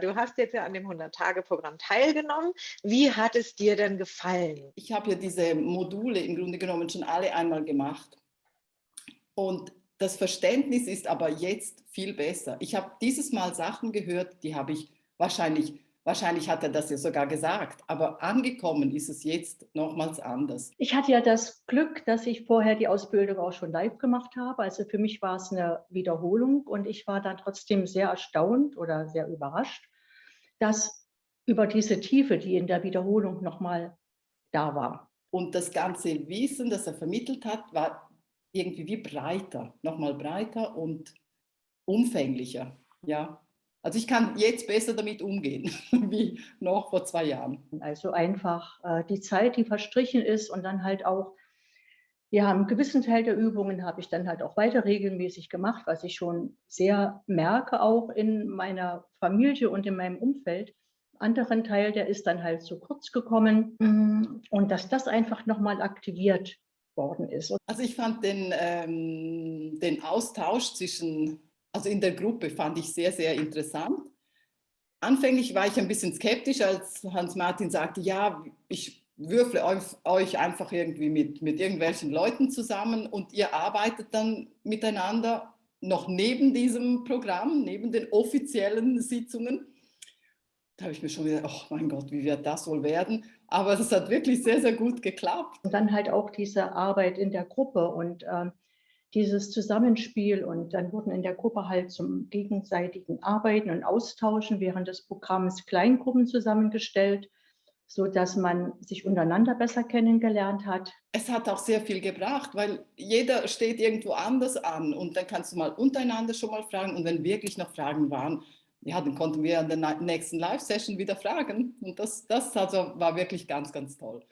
Du hast jetzt ja an dem 100-Tage-Programm teilgenommen. Wie hat es dir denn gefallen? Ich habe ja diese Module im Grunde genommen schon alle einmal gemacht. Und das Verständnis ist aber jetzt viel besser. Ich habe dieses Mal Sachen gehört, die habe ich wahrscheinlich Wahrscheinlich hat er das ja sogar gesagt, aber angekommen ist es jetzt nochmals anders. Ich hatte ja das Glück, dass ich vorher die Ausbildung auch schon live gemacht habe. Also für mich war es eine Wiederholung und ich war dann trotzdem sehr erstaunt oder sehr überrascht, dass über diese Tiefe, die in der Wiederholung nochmal da war. Und das ganze Wissen, das er vermittelt hat, war irgendwie wie breiter, nochmal breiter und umfänglicher. Ja, also ich kann jetzt besser damit umgehen, wie noch vor zwei Jahren. Also einfach äh, die Zeit, die verstrichen ist und dann halt auch, ja, einen gewissen Teil der Übungen habe ich dann halt auch weiter regelmäßig gemacht, was ich schon sehr merke, auch in meiner Familie und in meinem Umfeld. Anderen Teil, der ist dann halt zu kurz gekommen mm, und dass das einfach nochmal aktiviert worden ist. Also ich fand den, ähm, den Austausch zwischen also in der Gruppe fand ich sehr, sehr interessant. Anfänglich war ich ein bisschen skeptisch, als Hans-Martin sagte, ja, ich würfle euch einfach irgendwie mit, mit irgendwelchen Leuten zusammen und ihr arbeitet dann miteinander noch neben diesem Programm, neben den offiziellen Sitzungen. Da habe ich mir schon gedacht, oh mein Gott, wie wird das wohl werden? Aber es hat wirklich sehr, sehr gut geklappt. Und dann halt auch diese Arbeit in der Gruppe und ähm, dieses Zusammenspiel und dann wurden in der Gruppe halt zum gegenseitigen Arbeiten und Austauschen während des Programms Kleingruppen zusammengestellt, so dass man sich untereinander besser kennengelernt hat. Es hat auch sehr viel gebracht, weil jeder steht irgendwo anders an und dann kannst du mal untereinander schon mal fragen und wenn wirklich noch Fragen waren, ja, dann konnten wir an der nächsten Live-Session wieder fragen und das, das also war wirklich ganz, ganz toll.